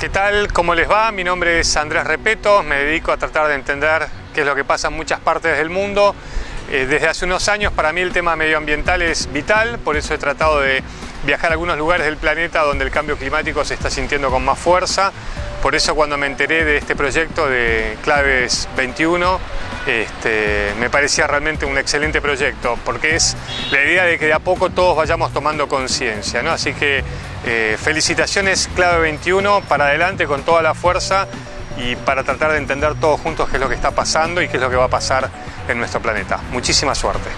¿Qué tal? ¿Cómo les va? Mi nombre es Andrés Repeto, me dedico a tratar de entender qué es lo que pasa en muchas partes del mundo. Eh, desde hace unos años para mí el tema medioambiental es vital, por eso he tratado de viajar a algunos lugares del planeta donde el cambio climático se está sintiendo con más fuerza. Por eso cuando me enteré de este proyecto de Claves 21, este, me parecía realmente un excelente proyecto, porque es la idea de que de a poco todos vayamos tomando conciencia. ¿no? Así que eh, felicitaciones Clave 21, para adelante con toda la fuerza y para tratar de entender todos juntos qué es lo que está pasando y qué es lo que va a pasar en nuestro planeta. Muchísima suerte.